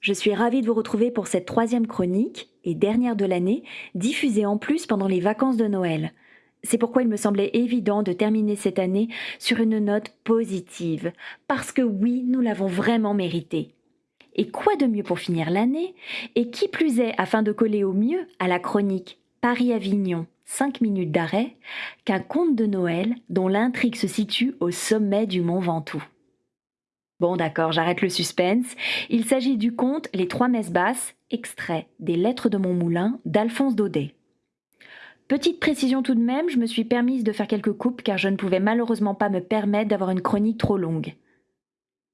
Je suis ravie de vous retrouver pour cette troisième chronique et dernière de l'année, diffusée en plus pendant les vacances de Noël. C'est pourquoi il me semblait évident de terminer cette année sur une note positive, parce que oui, nous l'avons vraiment mérité. Et quoi de mieux pour finir l'année? Et qui plus est, afin de coller au mieux à la chronique Paris-Avignon, 5 minutes d'arrêt, qu'un conte de Noël dont l'intrigue se situe au sommet du mont Ventoux. Bon d'accord, j'arrête le suspense. Il s'agit du conte Les Trois Messes Basses, extrait des Lettres de mon moulin d'Alphonse Daudet. Petite précision tout de même, je me suis permise de faire quelques coupes car je ne pouvais malheureusement pas me permettre d'avoir une chronique trop longue.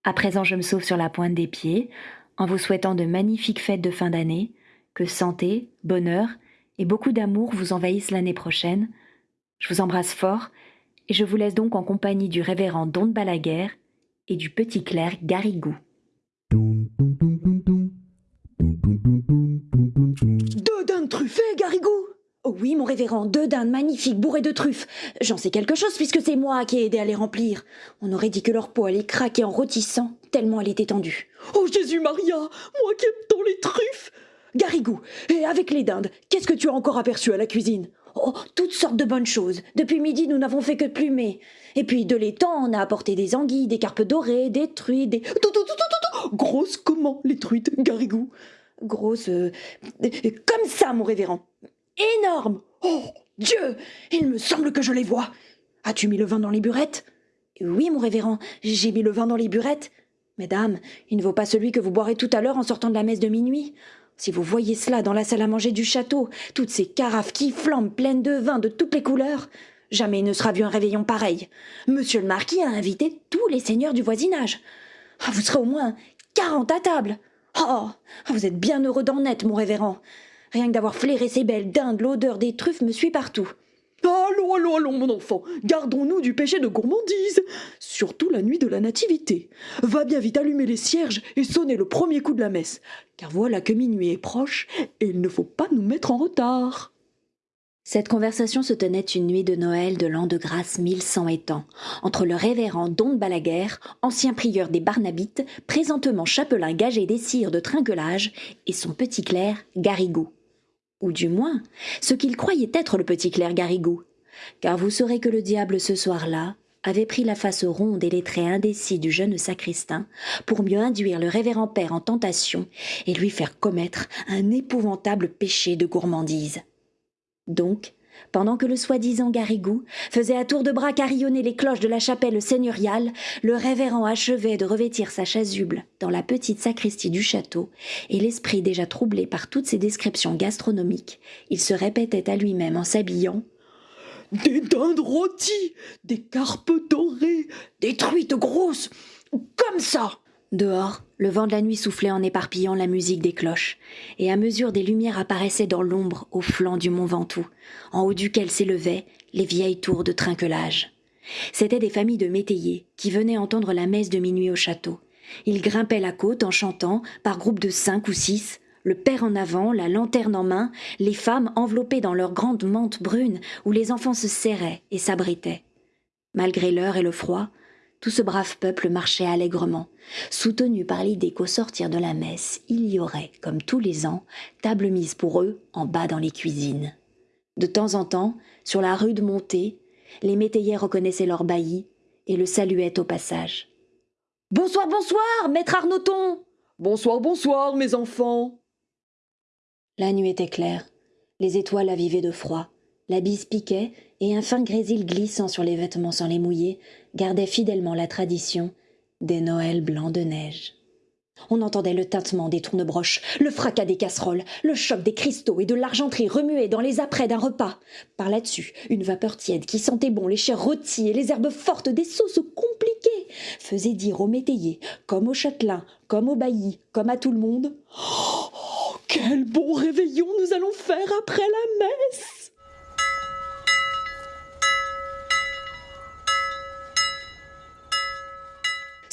À présent, je me sauve sur la pointe des pieds, en vous souhaitant de magnifiques fêtes de fin d'année, que santé, bonheur et beaucoup d'amour vous envahissent l'année prochaine. Je vous embrasse fort et je vous laisse donc en compagnie du révérend Don Balaguer et du petit clerc Garigou. Deux dindes truffées, Garigou Oh oui, mon révérend, deux dindes magnifiques bourrées de truffes. J'en sais quelque chose puisque c'est moi qui ai aidé à les remplir. On aurait dit que leur peau allait craquer en rôtissant, tellement elle était tendue. Oh Jésus Maria, moi qui aime tant les truffes Garigou, et avec les dindes, qu'est-ce que tu as encore aperçu à la cuisine? Oh, toutes sortes de bonnes choses. Depuis midi, nous n'avons fait que plumer. Et puis, de l'étang, on a apporté des anguilles, des carpes dorées, des truites, des... Grosses comment, les truites, Garigou Grosses... Euh, comme ça, mon révérend énorme. Oh Dieu Il me semble que je les vois. As-tu mis le vin dans les burettes? Oui, mon révérend, j'ai mis le vin dans les burettes. Mesdames, il ne vaut pas celui que vous boirez tout à l'heure en sortant de la messe de minuit. Si vous voyez cela dans la salle à manger du château, toutes ces carafes qui flambent pleines de vin de toutes les couleurs, jamais il ne sera vu un réveillon pareil. Monsieur le marquis a invité tous les seigneurs du voisinage. Ah, vous serez au moins quarante à table. Oh, vous êtes bien heureux d'en être, mon révérend. Rien que d'avoir flairé ces belles dindes, l'odeur des truffes me suit partout. Allons, allons, allons, mon enfant, gardons-nous du péché de gourmandise, surtout la nuit de la Nativité. Va bien vite allumer les cierges et sonner le premier coup de la messe, car voilà que minuit est proche et il ne faut pas nous mettre en retard. Cette conversation se tenait une nuit de Noël de l'an de grâce 1100 étant, entre le révérend Don Balaguer, ancien prieur des Barnabites, présentement chapelain gagé des cires de trinquelage, et son petit clerc Garigou ou du moins ce qu'il croyait être le petit clerc Garrigou. Car vous saurez que le diable ce soir-là avait pris la face ronde et les traits indécis du jeune sacristain pour mieux induire le révérend père en tentation et lui faire commettre un épouvantable péché de gourmandise. Donc, pendant que le soi-disant Garrigou faisait à tour de bras carillonner les cloches de la chapelle seigneuriale, le révérend achevait de revêtir sa chasuble dans la petite sacristie du château, et l'esprit déjà troublé par toutes ces descriptions gastronomiques, il se répétait à lui-même en s'habillant. Des dindes rôties, des carpes dorées, des truites grosses, comme ça Dehors, le vent de la nuit soufflait en éparpillant la musique des cloches, et à mesure des lumières apparaissaient dans l'ombre au flanc du mont Ventoux, en haut duquel s'élevaient les vieilles tours de trinquelage. C'étaient des familles de métayers qui venaient entendre la messe de minuit au château. Ils grimpaient la côte en chantant, par groupes de cinq ou six, le père en avant, la lanterne en main, les femmes enveloppées dans leurs grandes mantes brunes où les enfants se serraient et s'abritaient. Malgré l'heure et le froid, tout ce brave peuple marchait allègrement, soutenu par l'idée qu'au sortir de la messe, il y aurait, comme tous les ans, table mise pour eux en bas dans les cuisines. De temps en temps, sur la rude montée, les métayers reconnaissaient leur bailli et le saluaient au passage. Bonsoir, bonsoir, maître Arnoton Bonsoir, bonsoir, mes enfants! La nuit était claire, les étoiles avivaient de froid, la bise piquait et un fin grésil glissant sur les vêtements sans les mouiller gardait fidèlement la tradition des Noëls blancs de neige. On entendait le tintement des tournebroches, le fracas des casseroles, le choc des cristaux et de l'argenterie remuée dans les apprêts d'un repas. Par là-dessus, une vapeur tiède qui sentait bon les chairs rôties et les herbes fortes des sauces compliquées faisait dire aux métayers, comme aux châtelains, comme aux baillis, comme à tout le monde Oh, quel bon réveillon nous allons faire après la messe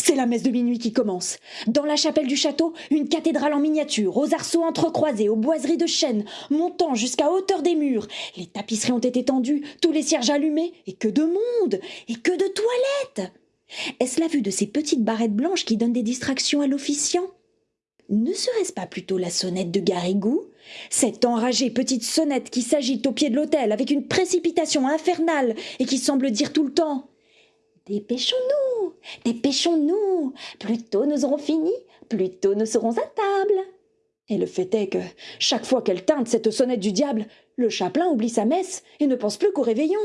C'est la messe de minuit qui commence. Dans la chapelle du château, une cathédrale en miniature, aux arceaux entrecroisés, aux boiseries de chêne, montant jusqu'à hauteur des murs. Les tapisseries ont été tendues, tous les cierges allumés, et que de monde, et que de toilettes. Est-ce la vue de ces petites barrettes blanches qui donnent des distractions à l'officiant? Ne serait-ce pas plutôt la sonnette de Garrigou? Cette enragée petite sonnette qui s'agite au pied de l'autel avec une précipitation infernale et qui semble dire tout le temps Dépêchons-nous, dépêchons-nous, plus tôt nous aurons fini, plus tôt nous serons à table. Et le fait est que, chaque fois qu'elle teinte cette sonnette du diable, le chapelain oublie sa messe et ne pense plus qu'au réveillon.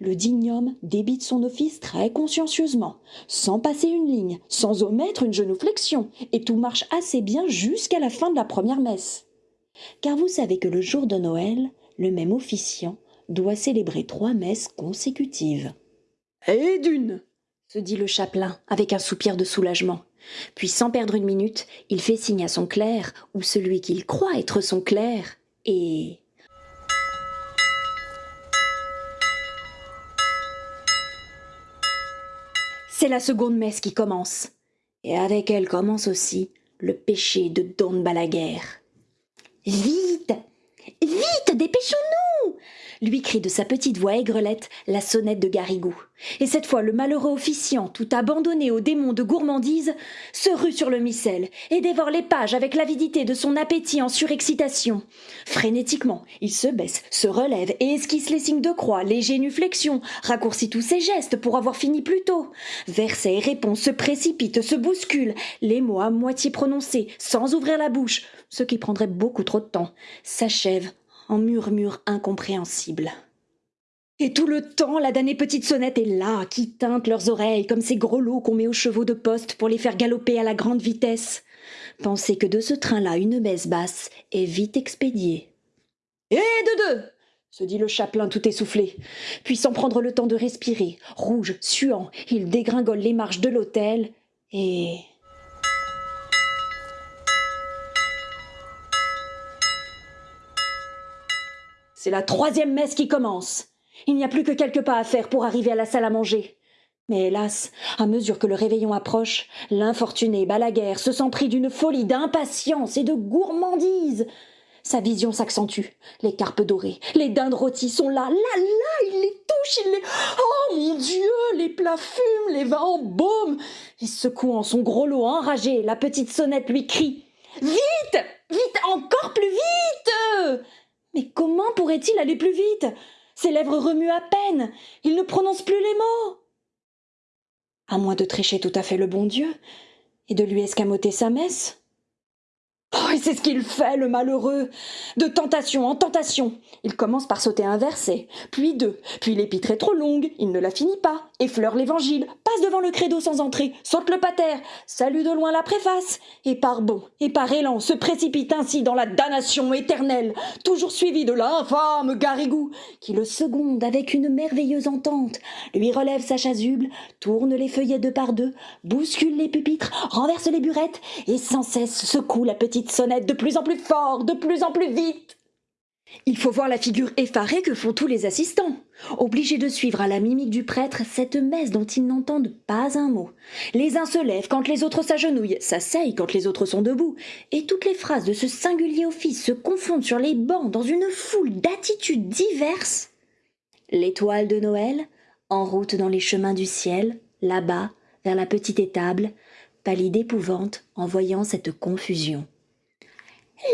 Le digne homme débite son office très consciencieusement, sans passer une ligne, sans omettre une genuflexion, et tout marche assez bien jusqu'à la fin de la première messe. Car vous savez que le jour de Noël, le même officiant doit célébrer trois messes consécutives. Et d'une se dit le chapelain avec un soupir de soulagement. Puis sans perdre une minute, il fait signe à son clerc, ou celui qu'il croit être son clerc, et C'est la seconde messe qui commence. Et avec elle commence aussi le péché de Don Balaguer. Vite Vite Dépêchons-nous lui crie de sa petite voix aigrelette la sonnette de Garrigou. Et cette fois, le malheureux officiant, tout abandonné au démon de gourmandise, se rue sur le missel et dévore les pages avec l'avidité de son appétit en surexcitation. Frénétiquement, il se baisse, se relève et esquisse les signes de croix, les génuflexions, raccourcit tous ses gestes pour avoir fini plus tôt. Versets et réponses se précipitent, se bousculent, les mots à moitié prononcés, sans ouvrir la bouche, ce qui prendrait beaucoup trop de temps, s'achèvent en murmures incompréhensibles. Et tout le temps, la damnée petite sonnette est là, qui teinte leurs oreilles comme ces gros lots qu'on met aux chevaux de poste pour les faire galoper à la grande vitesse. Pensez que de ce train-là, une baisse basse est vite expédiée. Et de deux se dit le chapelain tout essoufflé. Puis sans prendre le temps de respirer, rouge, suant, il dégringole les marches de l'hôtel et C'est la troisième messe qui commence. Il n'y a plus que quelques pas à faire pour arriver à la salle à manger. Mais hélas, à mesure que le réveillon approche, l'infortuné Balaguer se sent pris d'une folie d'impatience et de gourmandise. Sa vision s'accentue. Les carpes dorées, les dindes rôties sont là, là, là, il les touche, il les... Oh mon Dieu, les plats fument, les vins en baume. Et secouant son gros lot enragé, la petite sonnette lui crie. Vite Vite Encore plus vite mais comment pourrait-il aller plus vite? Ses lèvres remuent à peine. Il ne prononce plus les mots. À moins de trécher tout à fait le bon Dieu et de lui escamoter sa messe. C'est ce qu'il fait, le malheureux. De tentation en tentation. Il commence par sauter un verset, puis deux, puis l'épître est trop longue, il ne la finit pas, effleure l'évangile, passe devant le credo sans entrer, saute le pater, salue de loin la préface, et par bond et par élan se précipite ainsi dans la damnation éternelle, toujours suivi de l'infâme Garrigou, qui le seconde avec une merveilleuse entente, lui relève sa chasuble, tourne les feuillets deux par deux, bouscule les pupitres, renverse les burettes, et sans cesse secoue la petite de plus en plus fort, de plus en plus vite. Il faut voir la figure effarée que font tous les assistants, obligés de suivre à la mimique du prêtre cette messe dont ils n'entendent pas un mot. Les uns se lèvent quand les autres s'agenouillent, s'asseyent quand les autres sont debout, et toutes les phrases de ce singulier office se confondent sur les bancs dans une foule d'attitudes diverses. L'étoile de Noël, en route dans les chemins du ciel, là-bas, vers la petite étable, pâlit d'épouvante en voyant cette confusion.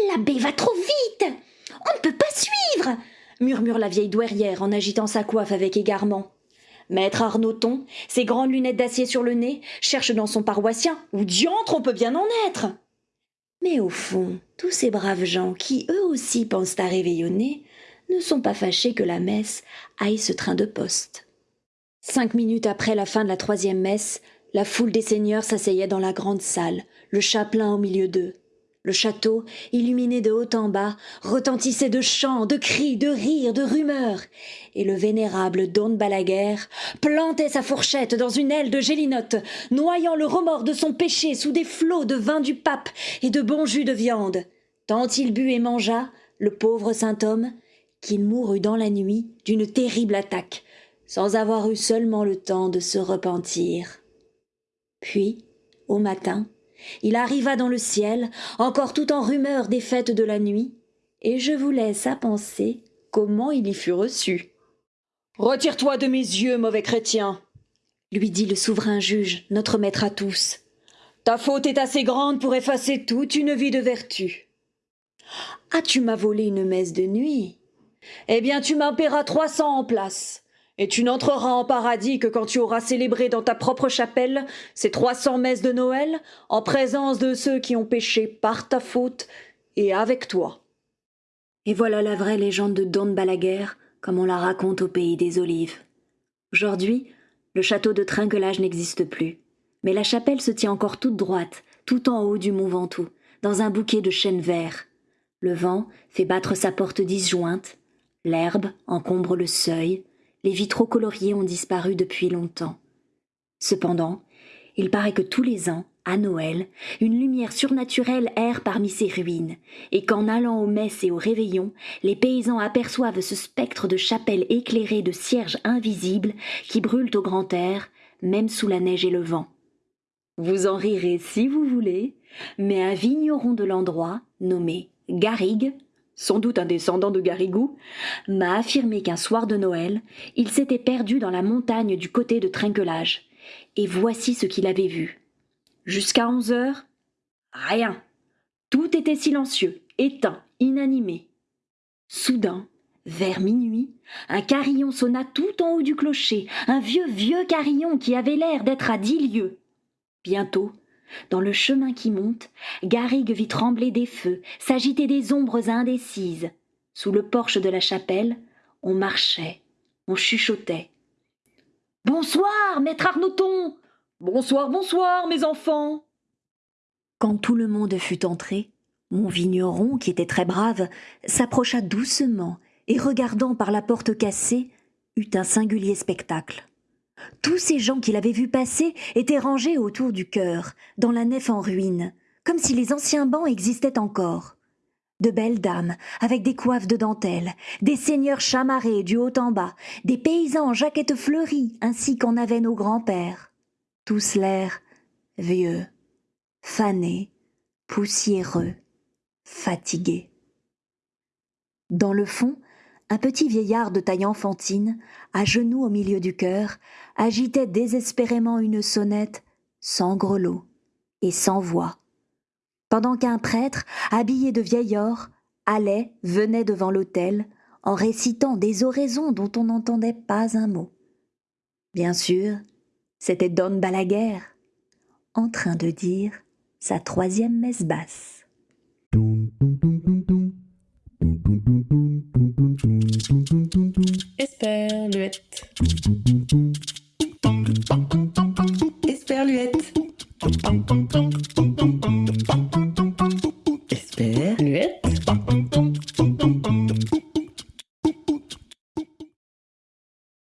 L'abbé va trop vite On ne peut pas suivre murmure la vieille douairière en agitant sa coiffe avec égarement. Maître Arnauton, ses grandes lunettes d'acier sur le nez, cherche dans son paroissien où diantre on peut bien en être. Mais au fond, tous ces braves gens qui eux aussi pensent à réveillonner ne sont pas fâchés que la messe aille ce train de poste. Cinq minutes après la fin de la troisième messe, la foule des seigneurs s'asseyait dans la grande salle, le chapelain au milieu d'eux. Le château, illuminé de haut en bas, retentissait de chants, de cris, de rires, de rumeurs, et le vénérable Don Balaguer plantait sa fourchette dans une aile de gélinote, noyant le remords de son péché sous des flots de vin du pape et de bon jus de viande, tant il but et mangea, le pauvre saint homme, qu'il mourut dans la nuit d'une terrible attaque, sans avoir eu seulement le temps de se repentir. Puis, au matin, il arriva dans le ciel, encore tout en rumeur des fêtes de la nuit, et je vous laisse à penser comment il y fut reçu. Retire-toi de mes yeux, mauvais chrétien, lui dit le souverain juge, notre maître à tous. Ta faute est assez grande pour effacer toute une vie de vertu. Ah, tu m'as volé une messe de nuit? Eh bien, tu m'en paieras trois cents en place. Et tu n'entreras en paradis que quand tu auras célébré dans ta propre chapelle ces trois cents messes de Noël, en présence de ceux qui ont péché par ta faute et avec toi. Et voilà la vraie légende de Don Balaguer, comme on la raconte au pays des Olives. Aujourd'hui, le château de Trinquelage n'existe plus, mais la chapelle se tient encore toute droite, tout en haut du mont Ventoux, dans un bouquet de chênes verts. Le vent fait battre sa porte disjointe, l'herbe encombre le seuil, les vitraux coloriés ont disparu depuis longtemps. Cependant, il paraît que tous les ans, à Noël, une lumière surnaturelle erre parmi ces ruines, et qu'en allant aux messes et aux réveillons, les paysans aperçoivent ce spectre de chapelle éclairée de cierges invisibles qui brûlent au grand air, même sous la neige et le vent. Vous en rirez si vous voulez, mais un vigneron de l'endroit, nommé Garrigue, sans doute un descendant de Garrigou, m'a affirmé qu'un soir de Noël, il s'était perdu dans la montagne du côté de Trinquelage. Et voici ce qu'il avait vu. Jusqu'à onze heures, rien. Tout était silencieux, éteint, inanimé. Soudain, vers minuit, un carillon sonna tout en haut du clocher, un vieux, vieux carillon qui avait l'air d'être à dix lieues. Bientôt, dans le chemin qui monte, Garrigue vit trembler des feux, s'agiter des ombres indécises. Sous le porche de la chapelle, on marchait, on chuchotait. Bonsoir, maître Arnouton Bonsoir, bonsoir, mes enfants Quand tout le monde fut entré, mon vigneron, qui était très brave, s'approcha doucement et, regardant par la porte cassée, eut un singulier spectacle. Tous ces gens qu'il avait vus passer étaient rangés autour du chœur, dans la nef en ruine, comme si les anciens bancs existaient encore. De belles dames, avec des coiffes de dentelle, des seigneurs chamarrés du haut en bas, des paysans en jaquettes fleuries, ainsi qu'en avaient nos grands-pères. Tous l'air vieux, fanés, poussiéreux, fatigués. Dans le fond, un petit vieillard de taille enfantine, à genoux au milieu du chœur, agitait désespérément une sonnette sans grelot et sans voix, pendant qu'un prêtre, habillé de vieil or, allait, venait devant l'autel, en récitant des oraisons dont on n'entendait pas un mot. Bien sûr, c'était Don Balaguer, en train de dire sa troisième messe basse.